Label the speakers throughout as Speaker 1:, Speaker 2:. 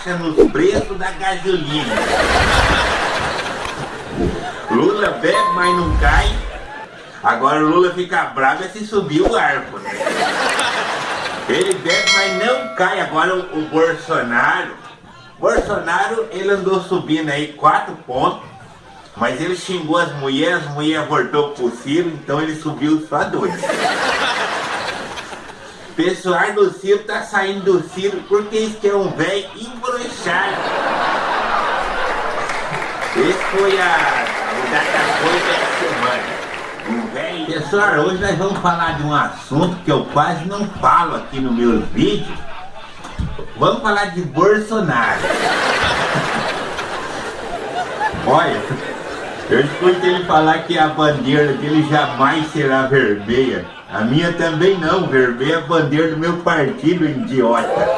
Speaker 1: baixa nos preços da gasolina. Lula bebe, mas não cai. Agora o Lula fica bravo é se subir o arco, né? Ele bebe, mas não cai. Agora o, o Bolsonaro, Bolsonaro, ele andou subindo aí quatro pontos, mas ele xingou as mulheres, as mulheres voltou pro Ciro, então ele subiu só dois. Pessoal do Ciro tá saindo do Ciro porque isso que é um velho embroxado. Esse foi a, o Datafolha da semana. Um velho. Pessoal, hoje nós vamos falar de um assunto que eu quase não falo aqui nos meus vídeos. Vamos falar de Bolsonaro. Olha, eu escutei ele falar que a bandeira dele jamais será vermelha. A minha também não, vermelha é a bandeira do meu partido, idiota.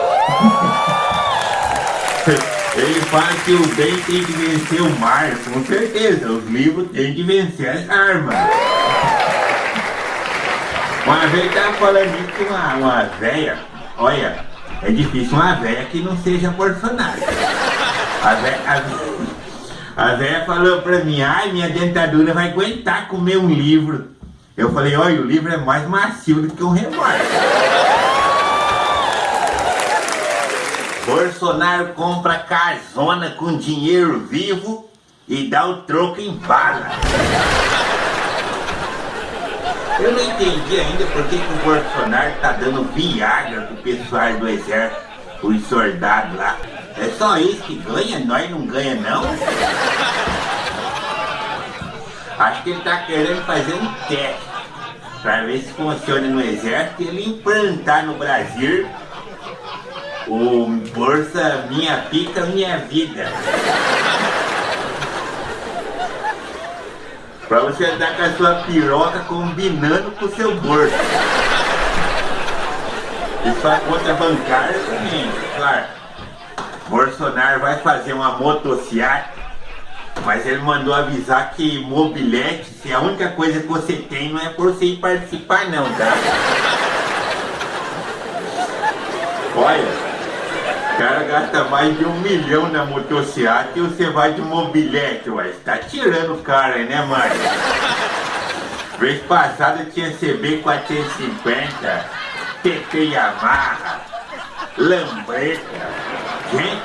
Speaker 1: Ele fala que o bem tem que vencer o mar, com certeza, os livros têm que vencer as armas. Uma vez tava falando isso com uma, uma véia, olha, é difícil uma véia que não seja Bolsonaro. A véia, a, a véia falou pra mim, ai, minha dentadura vai aguentar comer um livro. Eu falei, olha, o livro é mais macio do que um revólver. Bolsonaro compra casona com dinheiro vivo e dá o troco em bala. Eu não entendi ainda por que, que o Bolsonaro tá dando Viagra pro pessoal do exército, os soldados lá. É só isso que ganha? Nós não ganha não? Acho que ele tá querendo fazer um teste para ver se funciona no exército e ele implantar no Brasil o Bolsa Minha Pica Minha Vida. Pra você andar com a sua piroca combinando com o seu bolso. E sua conta bancária também, claro. Bolsonaro vai fazer uma motocicleta mas ele mandou avisar que mobilete, se a única coisa que você tem não é por você ir participar não, tá? Olha, o cara gasta mais de um milhão na motocicleta e você vai de mobilete, ué. Você tá tirando o cara, né, mãe? Vez passada tinha CB 450, TT Yamaha, Lambreta. Gente,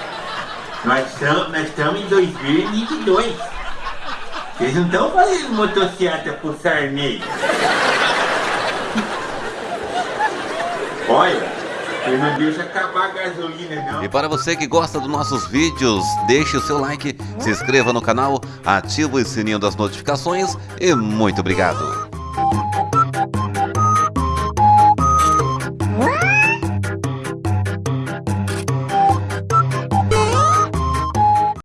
Speaker 1: nós estamos, nós estamos em 2022. Vocês não estão fazendo motocicleta pro Sarney. Olha, não acabar a gasolina, não.
Speaker 2: E para você que gosta dos nossos vídeos, deixe o seu like, se inscreva no canal, ative o sininho das notificações e muito obrigado.